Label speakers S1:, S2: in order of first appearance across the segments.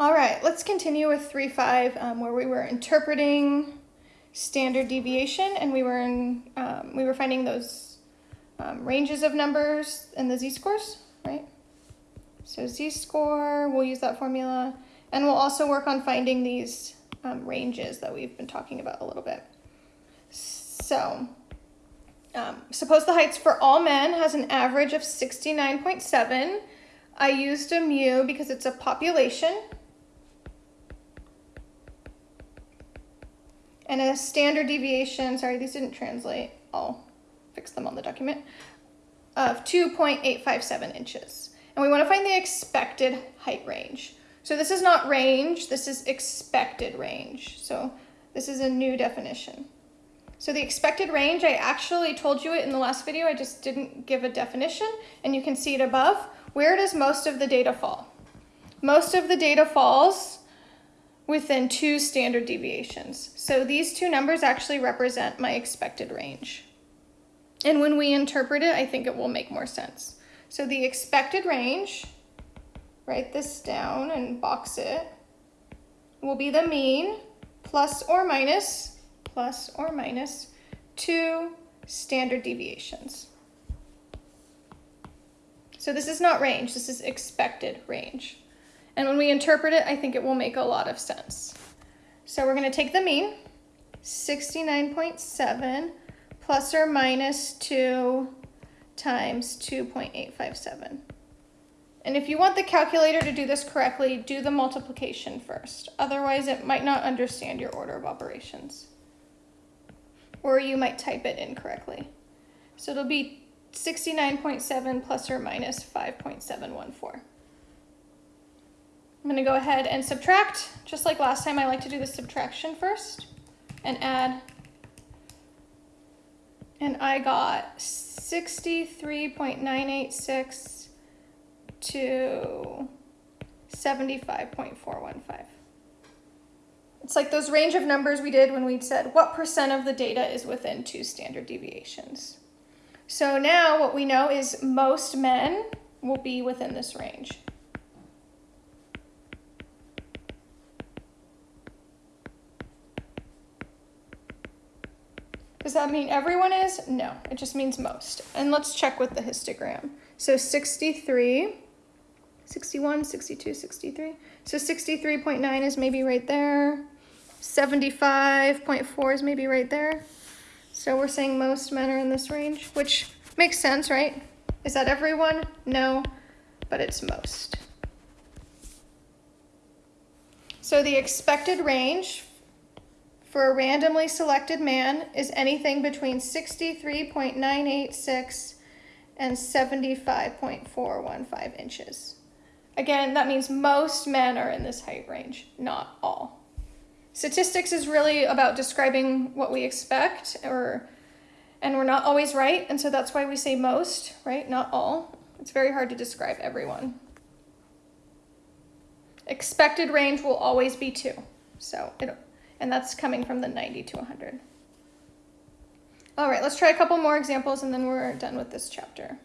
S1: All right, let's continue with 3.5 um, where we were interpreting standard deviation and we were in, um, we were finding those um, ranges of numbers and the z-scores, right? So z-score, we'll use that formula and we'll also work on finding these um, ranges that we've been talking about a little bit. So um, suppose the heights for all men has an average of 69.7. I used a mu because it's a population and a standard deviation, sorry, these didn't translate, I'll fix them on the document, of 2.857 inches. And we want to find the expected height range. So this is not range, this is expected range. So this is a new definition. So the expected range, I actually told you it in the last video, I just didn't give a definition, and you can see it above. Where does most of the data fall? Most of the data falls within two standard deviations. So these two numbers actually represent my expected range. And when we interpret it, I think it will make more sense. So the expected range, write this down and box it, will be the mean plus or minus, plus or minus two standard deviations. So this is not range, this is expected range. And when we interpret it, I think it will make a lot of sense. So we're gonna take the mean, 69.7 plus or minus two times 2.857. And if you want the calculator to do this correctly, do the multiplication first. Otherwise, it might not understand your order of operations. Or you might type it incorrectly. So it'll be 69.7 plus or minus 5.714. I'm gonna go ahead and subtract, just like last time I like to do the subtraction first and add. And I got 63.986 to 75.415. It's like those range of numbers we did when we said what percent of the data is within two standard deviations. So now what we know is most men will be within this range. Does that mean everyone is? No, it just means most. And let's check with the histogram. So 63, 61, 62, 63. So 63.9 is maybe right there. 75.4 is maybe right there. So we're saying most men are in this range, which makes sense, right? Is that everyone? No, but it's most. So the expected range for a randomly selected man is anything between 63.986 and 75.415 inches. Again, that means most men are in this height range, not all. Statistics is really about describing what we expect, or, and we're not always right, and so that's why we say most, right, not all. It's very hard to describe everyone. Expected range will always be two, so it, and that's coming from the 90 to 100. All right, let's try a couple more examples and then we're done with this chapter.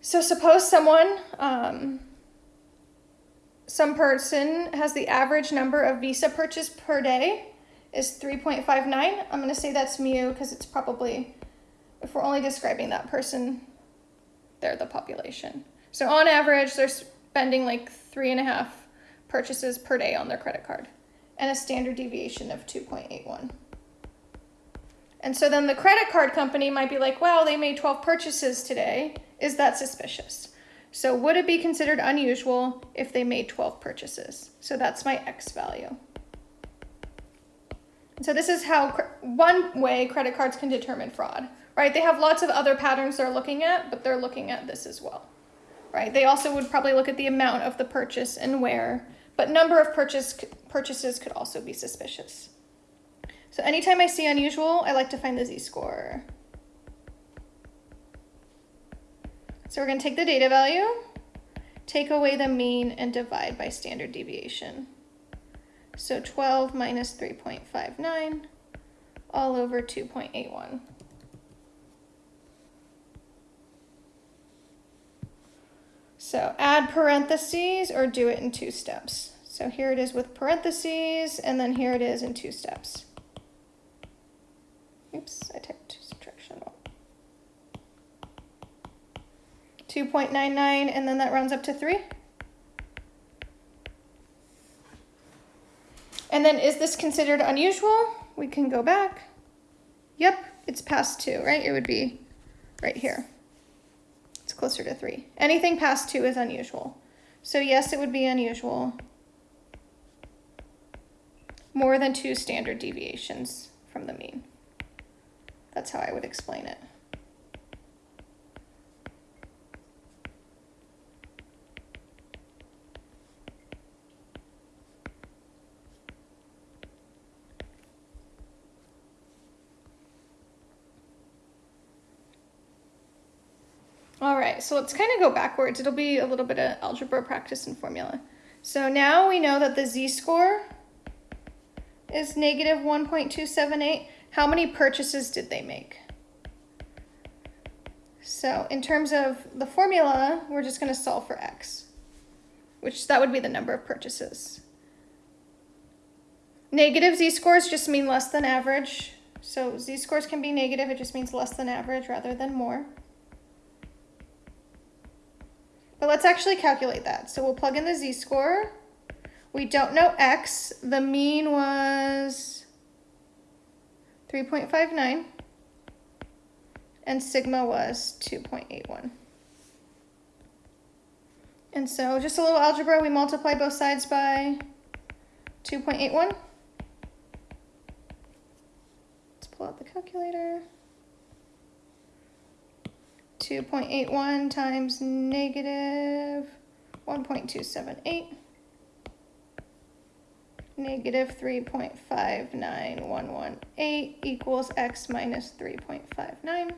S1: So suppose someone, um, some person has the average number of Visa purchase per day is 3.59. I'm gonna say that's mu because it's probably, if we're only describing that person, they're the population. So on average, they're spending like three and a half purchases per day on their credit card and a standard deviation of 2.81. And so then the credit card company might be like, well, they made 12 purchases today. Is that suspicious? So would it be considered unusual if they made 12 purchases? So that's my X value. So this is how one way credit cards can determine fraud, right? They have lots of other patterns they're looking at, but they're looking at this as well, right? They also would probably look at the amount of the purchase and where, but number of purchase, purchases could also be suspicious. So anytime I see unusual, I like to find the z-score. So we're going to take the data value, take away the mean, and divide by standard deviation. So 12 minus 3.59 all over 2.81. So add parentheses or do it in two steps. So here it is with parentheses, and then here it is in two steps. Oops, I typed subtraction. 2.99, and then that rounds up to 3. And then is this considered unusual? We can go back. Yep, it's past 2, right? It would be right here. Closer to 3. Anything past 2 is unusual. So yes, it would be unusual. More than two standard deviations from the mean. That's how I would explain it. All right, so let's kind of go backwards. It'll be a little bit of algebra practice and formula. So now we know that the z-score is negative 1.278. How many purchases did they make? So in terms of the formula, we're just going to solve for x, which that would be the number of purchases. Negative z-scores just mean less than average. So z-scores can be negative, it just means less than average rather than more. But let's actually calculate that. So we'll plug in the z-score. We don't know x. The mean was 3.59. And sigma was 2.81. And so just a little algebra, we multiply both sides by 2.81. Let's pull out the calculator. 2.81 times negative 1.278 negative 3.59118 equals x minus 3.59.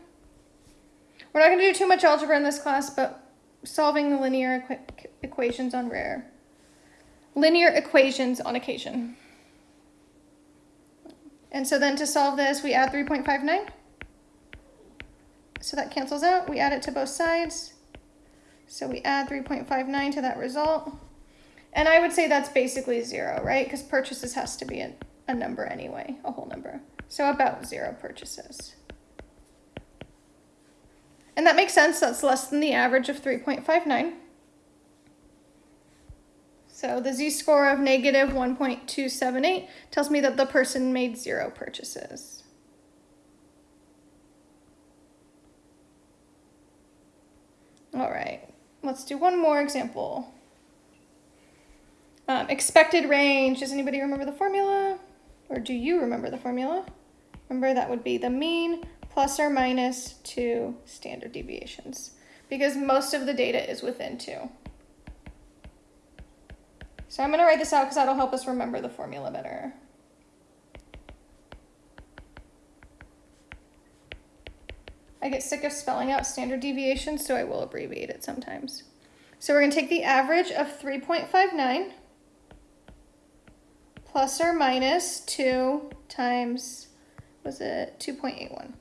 S1: We're not going to do too much algebra in this class, but solving linear equ equations on rare. Linear equations on occasion. And so then to solve this, we add 3.59. So that cancels out. We add it to both sides. So we add 3.59 to that result. And I would say that's basically zero, right? Because purchases has to be a, a number anyway, a whole number. So about zero purchases. And that makes sense. That's less than the average of 3.59. So the z-score of negative 1.278 tells me that the person made zero purchases. All right, let's do one more example. Um, expected range, does anybody remember the formula? Or do you remember the formula? Remember that would be the mean plus or minus two standard deviations because most of the data is within two. So I'm gonna write this out because that'll help us remember the formula better. I get sick of spelling out standard deviations, so I will abbreviate it sometimes. So we're going to take the average of 3.59 plus or minus 2 times, was it 2.81?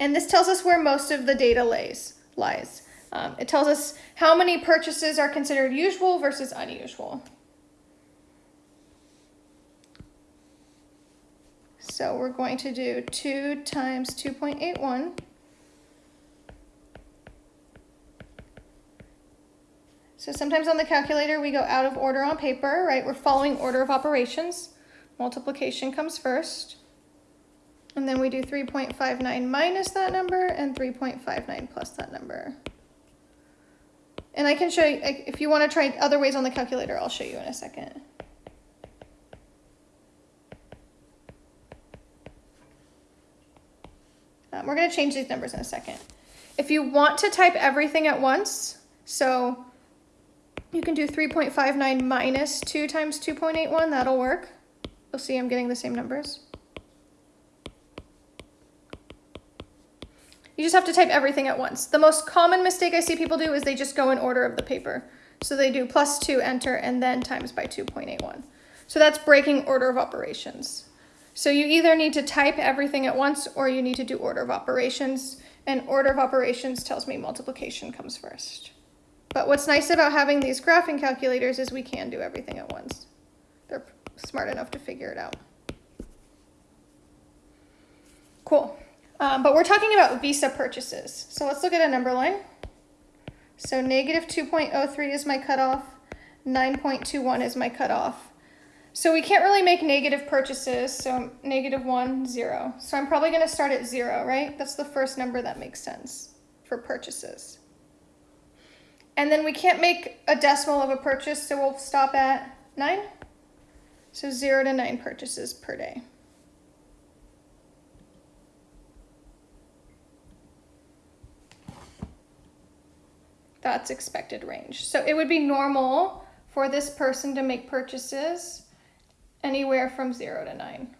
S1: And this tells us where most of the data lays, lies. Um, it tells us how many purchases are considered usual versus unusual. So we're going to do 2 times 2.81. So sometimes on the calculator we go out of order on paper, right? We're following order of operations. Multiplication comes first. And then we do 3.59 minus that number and 3.59 plus that number. And I can show you, if you want to try other ways on the calculator, I'll show you in a second. Um, we're going to change these numbers in a second. If you want to type everything at once, so you can do 3.59 minus 2 times 2.81, that'll work. You'll see I'm getting the same numbers. You just have to type everything at once. The most common mistake I see people do is they just go in order of the paper. So they do plus 2, enter, and then times by 2.81. So that's breaking order of operations. So you either need to type everything at once or you need to do order of operations. And order of operations tells me multiplication comes first. But what's nice about having these graphing calculators is we can do everything at once. They're smart enough to figure it out. Cool. Um, but we're talking about Visa purchases. So let's look at a number line. So negative 2.03 is my cutoff, 9.21 is my cutoff. So we can't really make negative purchases, so negative 1, 0. So I'm probably going to start at 0, right? That's the first number that makes sense for purchases. And then we can't make a decimal of a purchase, so we'll stop at 9. So 0 to 9 purchases per day. That's expected range. So it would be normal for this person to make purchases anywhere from 0 to 9.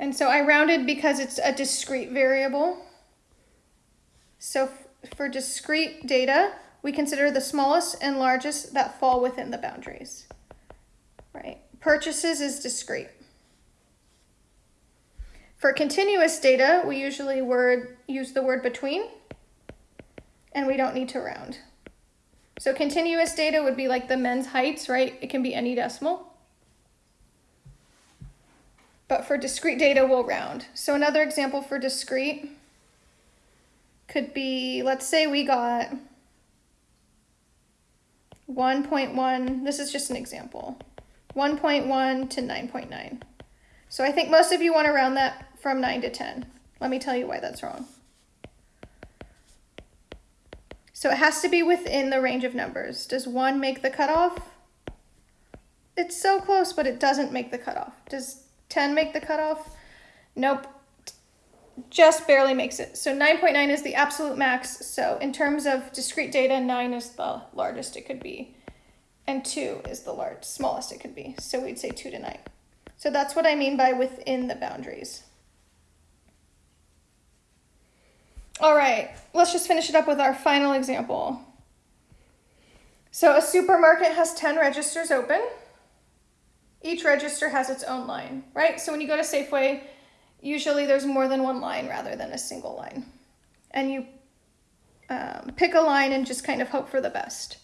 S1: And so I rounded because it's a discrete variable. So for discrete data, we consider the smallest and largest that fall within the boundaries, right? Purchases is discrete. For continuous data, we usually word, use the word between, and we don't need to round. So continuous data would be like the men's heights, right? It can be any decimal. But for discrete data, we'll round. So another example for discrete could be, let's say we got 1.1, this is just an example, 1.1 to 9.9. So I think most of you want to round that from 9 to 10. Let me tell you why that's wrong. So it has to be within the range of numbers. Does 1 make the cutoff? It's so close, but it doesn't make the cutoff. Does 10 make the cutoff? Nope. Just barely makes it. So 9.9 is the absolute max. So in terms of discrete data, 9 is the largest it could be. And 2 is the large, smallest it could be. So we'd say 2 to 9. So that's what I mean by within the boundaries. All right, let's just finish it up with our final example. So a supermarket has 10 registers open. Each register has its own line, right? So when you go to Safeway, usually there's more than one line rather than a single line. And you um, pick a line and just kind of hope for the best.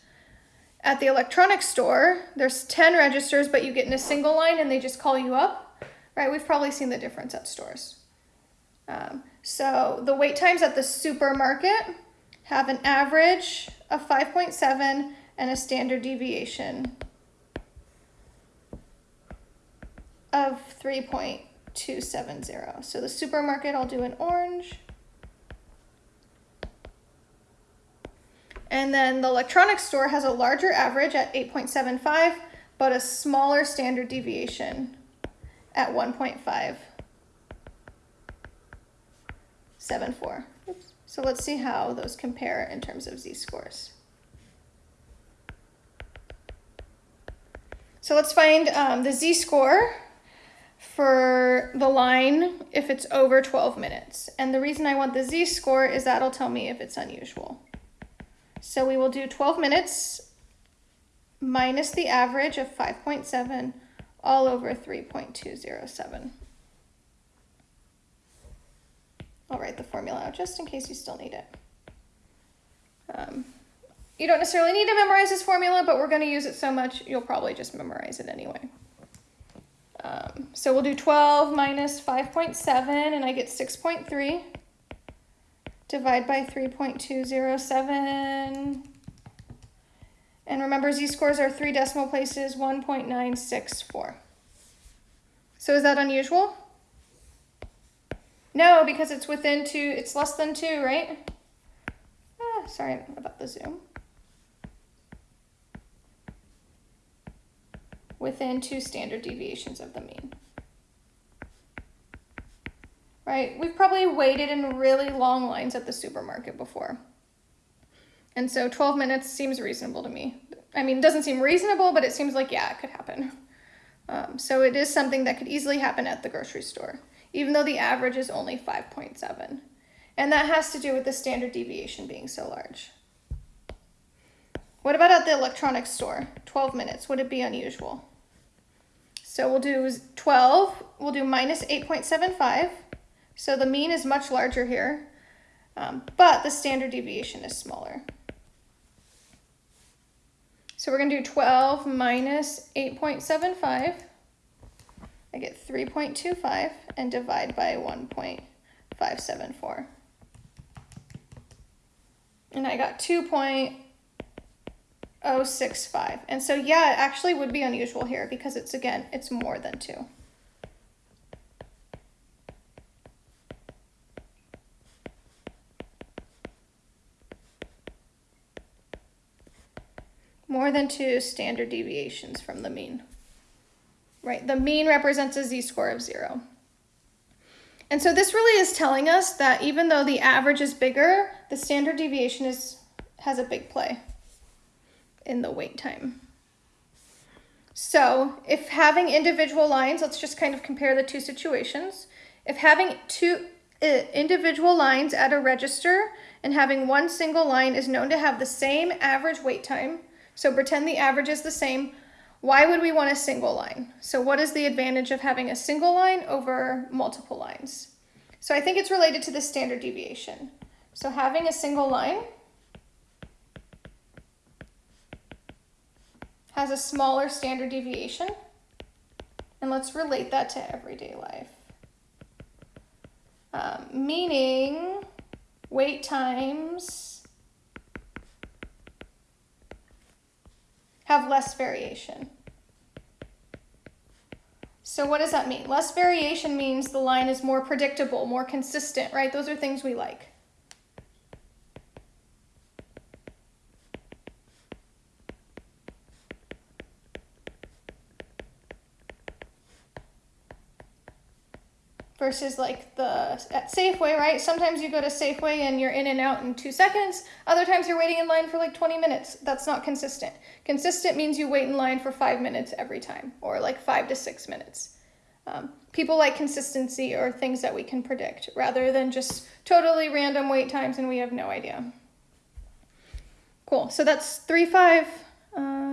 S1: At the electronics store, there's 10 registers, but you get in a single line and they just call you up, right? We've probably seen the difference at stores. Um, so the wait times at the supermarket have an average of 5.7 and a standard deviation of 3.270. So the supermarket, I'll do an orange. And then the electronics store has a larger average at 8.75, but a smaller standard deviation at 1.5. 7, 4. So let's see how those compare in terms of z-scores. So let's find um, the z-score for the line if it's over 12 minutes. And the reason I want the z-score is that'll tell me if it's unusual. So we will do 12 minutes minus the average of 5.7 all over 3.207. I'll write the formula out just in case you still need it. Um, you don't necessarily need to memorize this formula, but we're going to use it so much, you'll probably just memorize it anyway. Um, so we'll do 12 minus 5.7, and I get 6.3. Divide by 3.207. And remember, z-scores are three decimal places, 1.964. So is that unusual? No, because it's within two, it's less than two, right? Ah, sorry about the zoom. Within two standard deviations of the mean. Right, we've probably waited in really long lines at the supermarket before. And so 12 minutes seems reasonable to me. I mean, it doesn't seem reasonable, but it seems like, yeah, it could happen. Um, so it is something that could easily happen at the grocery store even though the average is only 5.7. And that has to do with the standard deviation being so large. What about at the electronics store? 12 minutes, would it be unusual? So we'll do 12, we'll do minus 8.75, So the mean is much larger here, um, but the standard deviation is smaller. So we're gonna do 12 minus 8.75. I get 3.25 and divide by 1.574. And I got 2.065. And so yeah, it actually would be unusual here because it's again, it's more than two. More than two standard deviations from the mean. Right, the mean represents a z-score of zero. And so this really is telling us that even though the average is bigger, the standard deviation is has a big play in the wait time. So if having individual lines, let's just kind of compare the two situations. If having two uh, individual lines at a register and having one single line is known to have the same average wait time, so pretend the average is the same, why would we want a single line? So what is the advantage of having a single line over multiple lines? So I think it's related to the standard deviation. So having a single line has a smaller standard deviation. And let's relate that to everyday life. Um, meaning wait times have less variation. So what does that mean? Less variation means the line is more predictable, more consistent, right? Those are things we like. Versus like the at Safeway, right? Sometimes you go to Safeway and you're in and out in two seconds. Other times you're waiting in line for like 20 minutes. That's not consistent. Consistent means you wait in line for five minutes every time, or like five to six minutes. Um, people like consistency or things that we can predict rather than just totally random wait times and we have no idea. Cool. So that's three, five. Um,